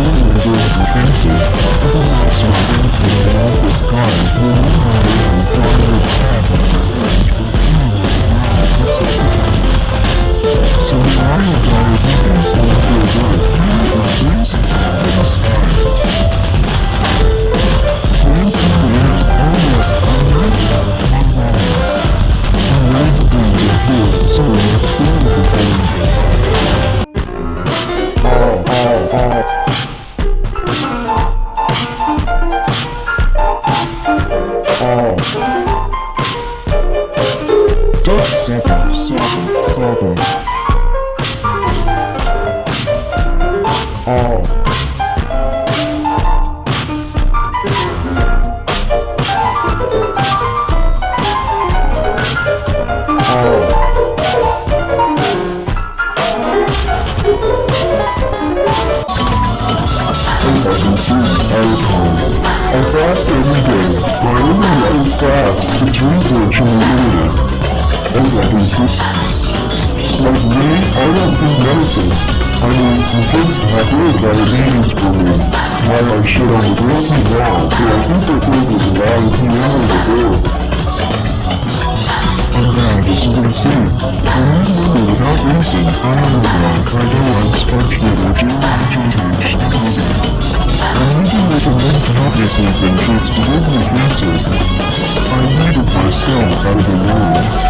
children girls are fancy. Other lights are dancing in an awful sky. We'll learn how to run, fly and. We'll see where the world puts. So the lion daughter beacons all Oh. Just seven, seven, seven. Oh. Oh. I fast every day. It's research and creative. As I can see. Like me, I don't do medicine. I need some to have real diabetes for me. While I shit on the grocery wall, so I think that there was a lot of people in the door. I'm bad, as you can see. I remember without racing, I am a blank. I know I'm sparked with live with cancer. I needed myself out of the world.